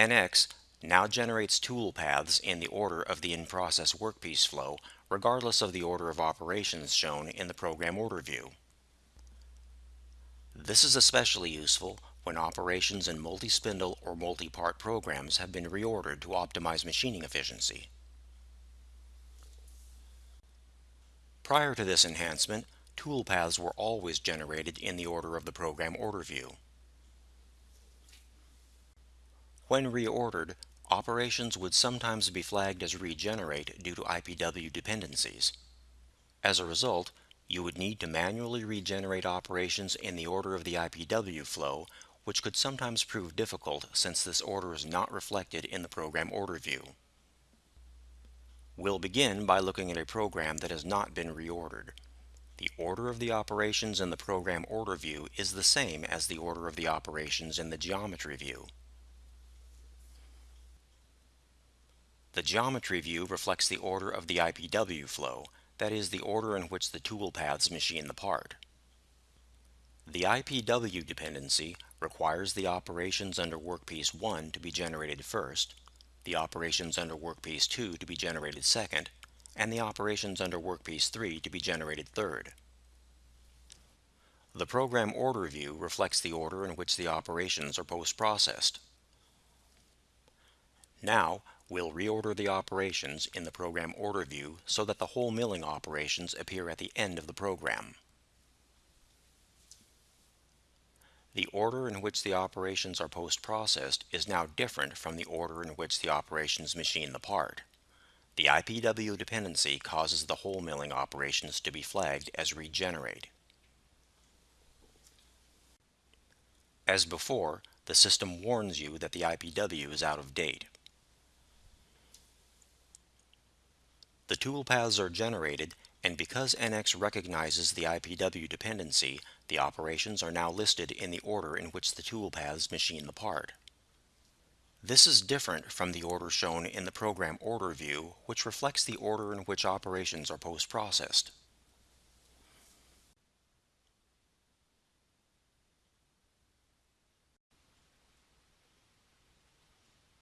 NX now generates toolpaths in the order of the in-process workpiece flow, regardless of the order of operations shown in the program order view. This is especially useful when operations in multi-spindle or multi-part programs have been reordered to optimize machining efficiency. Prior to this enhancement, toolpaths were always generated in the order of the program order view. When reordered, operations would sometimes be flagged as regenerate due to IPW dependencies. As a result, you would need to manually regenerate operations in the order of the IPW flow, which could sometimes prove difficult since this order is not reflected in the program order view. We'll begin by looking at a program that has not been reordered. The order of the operations in the program order view is the same as the order of the operations in the geometry view. The geometry view reflects the order of the IPW flow, that is the order in which the toolpaths machine the part. The IPW dependency requires the operations under workpiece 1 to be generated first, the operations under workpiece 2 to be generated second, and the operations under workpiece 3 to be generated third. The program order view reflects the order in which the operations are post-processed. Now, We'll reorder the operations in the program order view so that the hole milling operations appear at the end of the program. The order in which the operations are post-processed is now different from the order in which the operations machine the part. The IPW dependency causes the hole milling operations to be flagged as regenerate. As before, the system warns you that the IPW is out of date. The toolpaths are generated, and because NX recognizes the IPW dependency, the operations are now listed in the order in which the toolpaths machine the part. This is different from the order shown in the program order view, which reflects the order in which operations are post-processed.